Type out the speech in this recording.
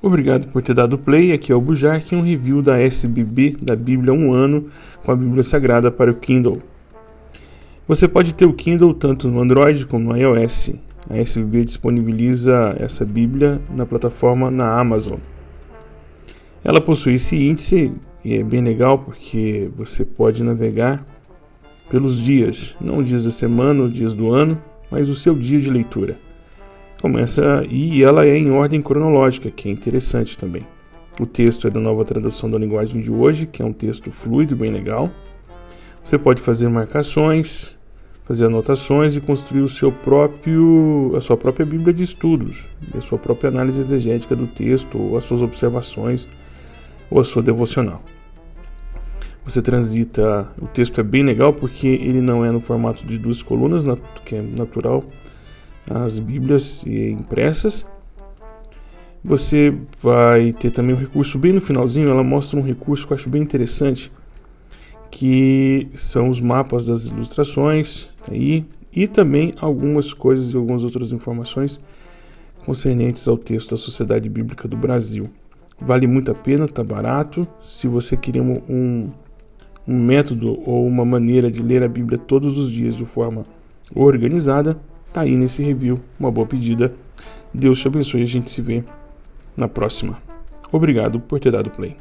Obrigado por ter dado play. Aqui é o Bujark, um review da SBB da Bíblia um ano com a Bíblia Sagrada para o Kindle. Você pode ter o Kindle tanto no Android como no iOS. A SBB disponibiliza essa Bíblia na plataforma na Amazon. Ela possui esse índice e é bem legal porque você pode navegar pelos dias, não dias da semana ou dias do ano, mas o seu dia de leitura começa e ela é em ordem cronológica, que é interessante também. O texto é da nova tradução da linguagem de hoje, que é um texto fluido, bem legal. Você pode fazer marcações, fazer anotações e construir o seu próprio, a sua própria Bíblia de estudos, a sua própria análise exegética do texto, ou as suas observações, ou a sua devocional. Você transita, o texto é bem legal porque ele não é no formato de duas colunas, que é natural, as Bíblias impressas. Você vai ter também um recurso bem no finalzinho, ela mostra um recurso que eu acho bem interessante, que são os mapas das ilustrações aí e também algumas coisas e algumas outras informações concernentes ao texto da Sociedade Bíblica do Brasil. Vale muito a pena, tá barato. Se você queria um, um método ou uma maneira de ler a Bíblia todos os dias de forma organizada, Tá aí nesse review, uma boa pedida. Deus te abençoe a gente se vê na próxima. Obrigado por ter dado play.